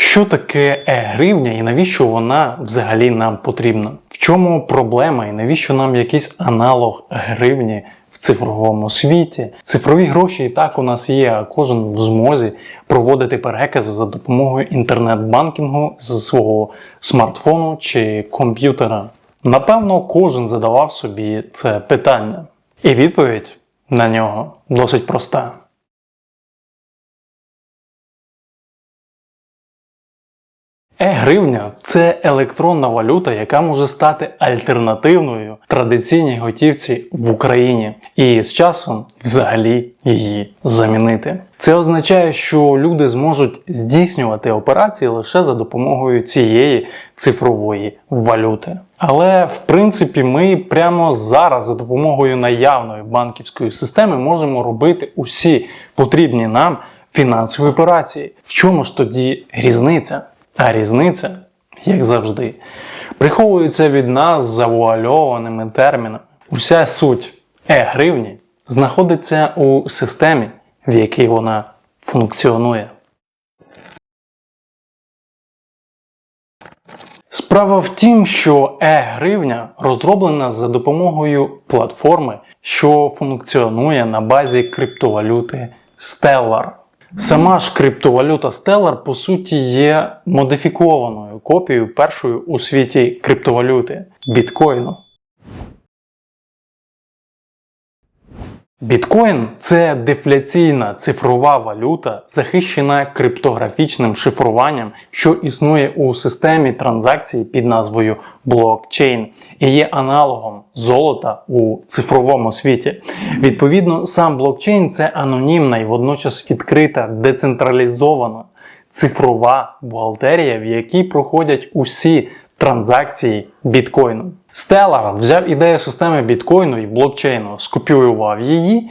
Що таке е-гривня і навіщо вона взагалі нам потрібна? В чому проблема і навіщо нам якийсь аналог гривні в цифровому світі? Цифрові гроші і так у нас є, а кожен в змозі проводити перекази за допомогою інтернет-банкінгу з свого смартфону чи комп'ютера. Напевно, кожен задавав собі це питання. І відповідь на нього досить проста. Е-гривня це електронна валюта, яка може стати альтернативною традиційній готівці в Україні і з часом взагалі її замінити. Це означає, що люди зможуть здійснювати операції лише за допомогою цієї цифрової валюти. Але в принципі ми прямо зараз за допомогою наявної банківської системи можемо робити усі потрібні нам фінансові операції. В чому ж тоді різниця? А різниця, як завжди, приховується від нас завуальованими термінами. Уся суть е-гривні знаходиться у системі, в якій вона функціонує. Справа в тім, що е-гривня розроблена за допомогою платформи, що функціонує на базі криптовалюти Stellar. Сама ж криптовалюта Stellar по суті є модифікованою копією першої у світі криптовалюти біткоїну. Біткоін це дефляційна цифрова валюта, захищена криптографічним шифруванням, що існує у системі транзакцій під назвою блокчейн і є аналогом золота у цифровому світі. Відповідно, сам блокчейн це анонімна і водночас відкрита, децентралізована цифрова бухгалтерія, в якій проходять усі транзакції біткоїну. Stellar взяв ідею системи біткоїну і блокчейну, скопіював її,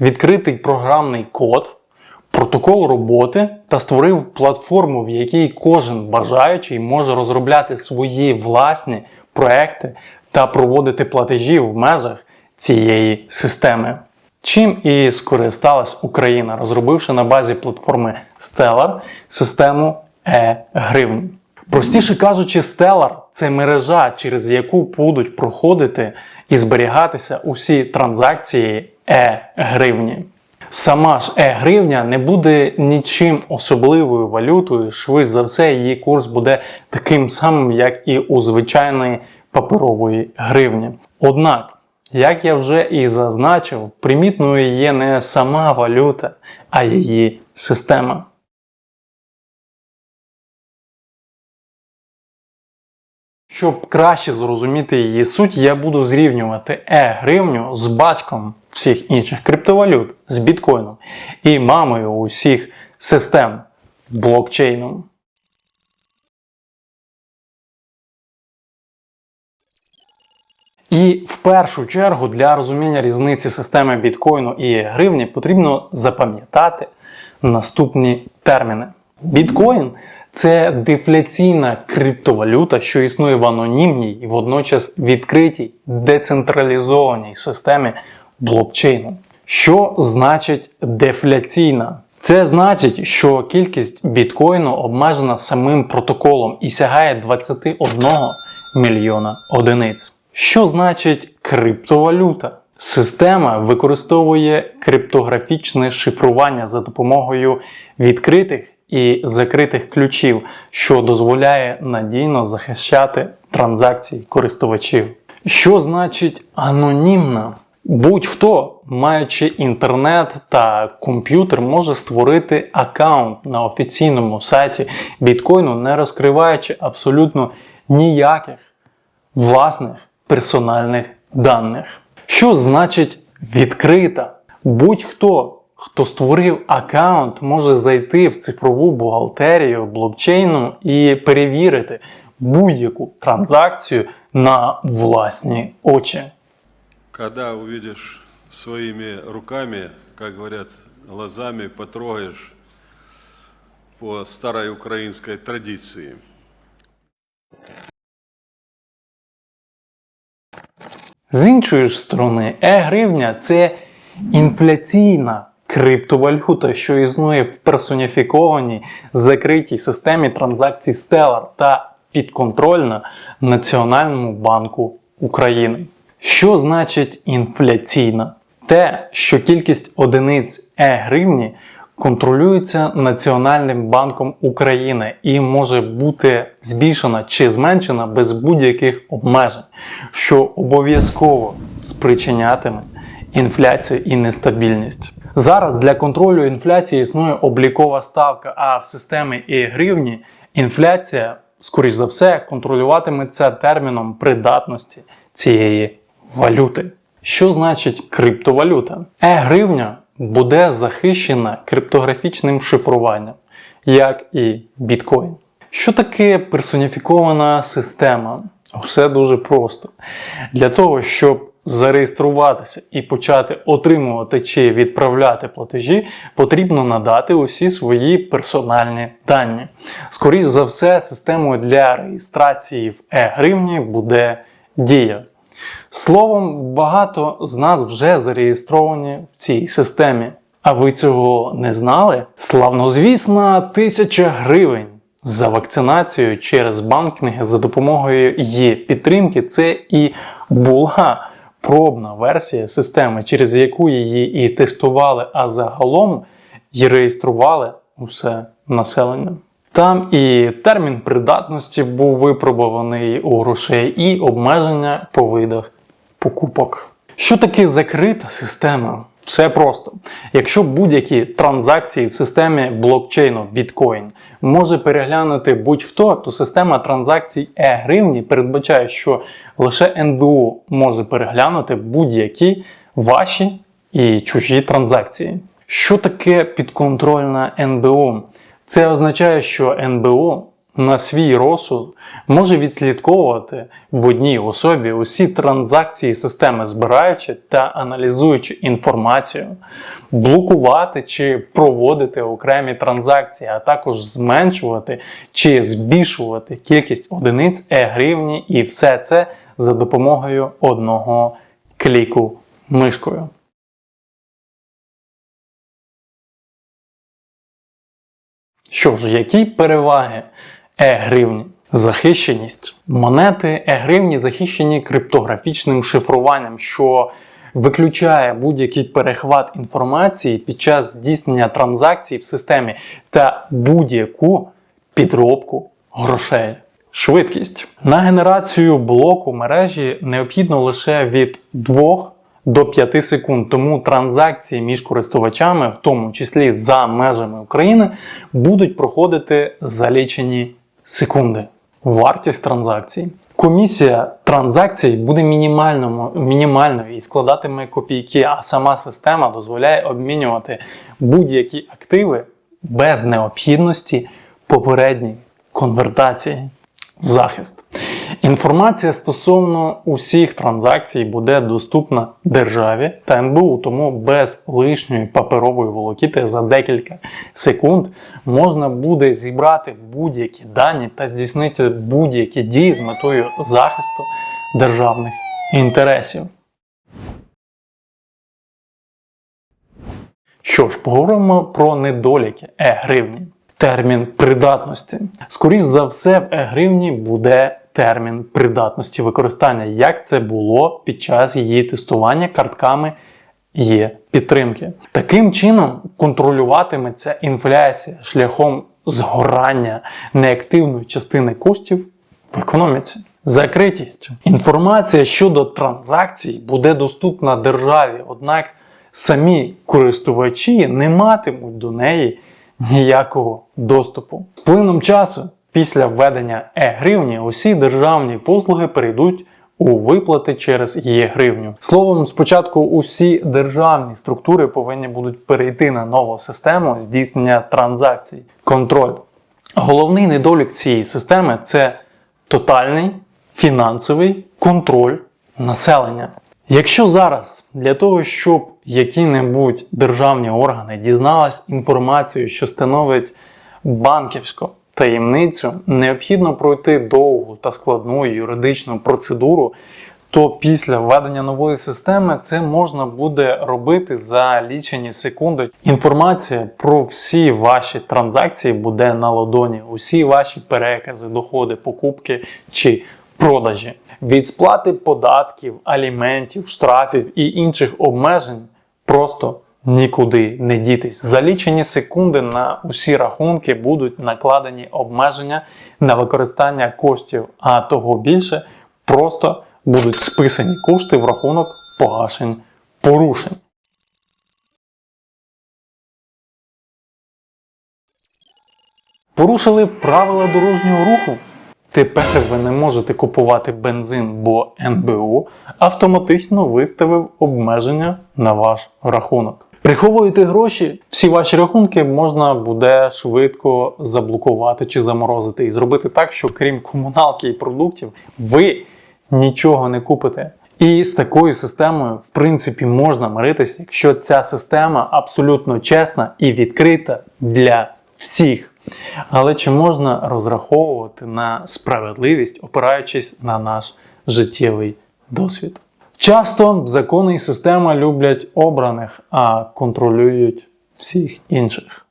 відкритий програмний код, протокол роботи та створив платформу, в якій кожен бажаючий може розробляти свої власні проекти та проводити платежі в межах цієї системи. Чим і скористалась Україна, розробивши на базі платформи Stellar систему e-гривні. Простіше кажучи, Stellar – це мережа, через яку будуть проходити і зберігатися усі транзакції е-гривні. Сама ж е-гривня не буде нічим особливою валютою, швидше за все, її курс буде таким самим, як і у звичайної паперової гривні. Однак, як я вже і зазначив, примітною є не сама валюта, а її система. Щоб краще зрозуміти її суть, я буду зрівнювати е-гривню з батьком всіх інших криптовалют, з біткоїном і мамою усіх систем блокчейном. І в першу чергу для розуміння різниці системи біткоїну і гривні потрібно запам'ятати наступні терміни. Біткоін це дефляційна криптовалюта, що існує в анонімній і водночас відкритій децентралізованій системі блокчейну. Що значить дефляційна? Це значить, що кількість біткоїну обмежена самим протоколом і сягає 21 мільйона одиниць. Що значить криптовалюта? Система використовує криптографічне шифрування за допомогою відкритих і закритих ключів, що дозволяє надійно захищати транзакції користувачів. Що значить анонімна? Будь-хто, маючи інтернет та комп'ютер, може створити аккаунт на офіційному сайті біткоїну, не розкриваючи абсолютно ніяких власних персональних даних. Що значить відкрита? Будь-хто Хто створив аккаунт, може зайти в цифрову бухгалтерію блокчейну і перевірити будь-яку транзакцію на власні очі. Когда увидишь своими руками, как говорят, глазами потрогаешь по старой украинской традиции. З іншої ж сторони, е-гривня це інфляційна криптовалюта, що існує в персоніфікованій закритій системі транзакцій Stellar та підконтрольна Національному банку України. Що значить інфляційна? Те, що кількість одиниць е-гривні контролюється Національним банком України і може бути збільшена чи зменшена без будь-яких обмежень, що обов'язково спричинятиме інфляцію і нестабільність. Зараз для контролю інфляції існує облікова ставка, а в системі і-гривні інфляція, скоріш за все, контролюватиметься терміном придатності цієї валюти. Що значить криптовалюта? Е-гривня буде захищена криптографічним шифруванням, як і біткоін. Що таке персоніфікована система? Все дуже просто. Для того, щоб зареєструватися і почати отримувати чи відправляти платежі, потрібно надати усі свої персональні дані. Скоріше за все, системою для реєстрації в е-гривні буде Дія. Словом, багато з нас вже зареєстровані в цій системі. А ви цього не знали? Славнозвісна тисяча гривень за вакцинацію через банкінги за допомогою її підтримки. Це і була пробна версія системи, через яку її і тестували, а загалом і реєстрували усе населення. Там і термін придатності був випробуваний у грошей, і обмеження по видах покупок. Що таке закрита система? Все просто. Якщо будь-які транзакції в системі блокчейну біткоін може переглянути будь-хто, то система транзакцій е-гривні передбачає, що лише НБУ може переглянути будь-які ваші і чужі транзакції. Що таке підконтрольна НБУ? Це означає, що НБУ на свій розсуд може відслідковувати в одній особі усі транзакції системи, збираючи та аналізуючи інформацію, блокувати чи проводити окремі транзакції, а також зменшувати чи збільшувати кількість одиниць е-гривні і все це за допомогою одного кліку мишкою. Що ж, які переваги е-гривні? Захищеність. Монети е-гривні захищені криптографічним шифруванням, що виключає будь-який перехват інформації під час здійснення транзакцій в системі та будь-яку підробку грошей. Швидкість. На генерацію блоку мережі необхідно лише від 2 до 5 секунд. Тому транзакції між користувачами, в тому числі за межами України, будуть проходити за лічені секунди. Вартість транзакцій. Комісія транзакцій буде мінімальною і складатиме копійки, а сама система дозволяє обмінювати будь-які активи без необхідності попередньої конвертації. Захист. Інформація стосовно усіх транзакцій буде доступна державі та НБУ, тому без лишньої паперової волокіти за декілька секунд можна буде зібрати будь-які дані та здійснити будь-які дії з метою захисту державних інтересів. Що ж, поговоримо про недоліки е-гривні. Термін придатності. Скоріше за все, в е-гривні буде термін придатності використання, як це було під час її тестування картками є підтримки. Таким чином контролюватиметься інфляція шляхом згорання неактивної частини коштів в економіці. Закритість. Інформація щодо транзакцій буде доступна державі, однак самі користувачі не матимуть до неї ніякого доступу. З плином часу, після введення е-гривні, усі державні послуги перейдуть у виплати через є-гривню. Словом, спочатку усі державні структури повинні будуть перейти на нову систему здійснення транзакцій. Контроль. Головний недолік цієї системи це тотальний фінансовий контроль населення. Якщо зараз для того, щоб які-небудь державні органи дізнались інформацію, що становить банківську таємницю, необхідно пройти довгу та складну юридичну процедуру, то після введення нової системи це можна буде робити за лічені секунди. Інформація про всі ваші транзакції буде на ладоні, усі ваші перекази, доходи, покупки чи продажі. Від сплати податків, аліментів, штрафів і інших обмежень просто нікуди не дітись. За лічені секунди на усі рахунки будуть накладені обмеження на використання коштів, а того більше просто будуть списані кошти в рахунок погашень порушень. Порушили правила дорожнього руху. Тепер ви не можете купувати бензин, бо НБУ автоматично виставив обмеження на ваш рахунок. Приховуєте гроші, всі ваші рахунки можна буде швидко заблокувати чи заморозити і зробити так, що крім комуналки і продуктів, ви нічого не купите. І з такою системою, в принципі, можна миритися, якщо ця система абсолютно чесна і відкрита для всіх. Але чи можна розраховувати на справедливість, опираючись на наш життєвий досвід? Часто закони і система люблять обраних, а контролюють всіх інших.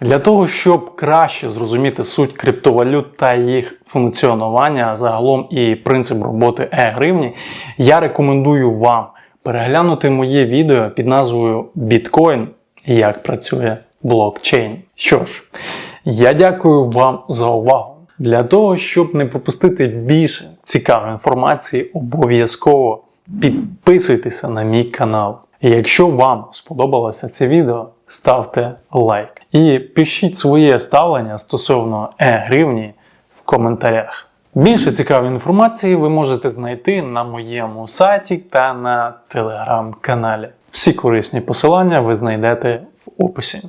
Для того, щоб краще зрозуміти суть криптовалют та їх функціонування, а загалом і принцип роботи е-гривні, я рекомендую вам переглянути моє відео під назвою Біткоін як працює блокчейн. Що ж, я дякую вам за увагу. Для того, щоб не пропустити більше цікавої інформації, обов'язково підписуйтеся на мій канал. І якщо вам сподобалося це відео, ставте лайк. І пишіть своє ставлення стосовно е-гривні в коментарях. Більше цікавої інформації ви можете знайти на моєму сайті та на телеграм-каналі. Всі корисні посилання ви знайдете в описі.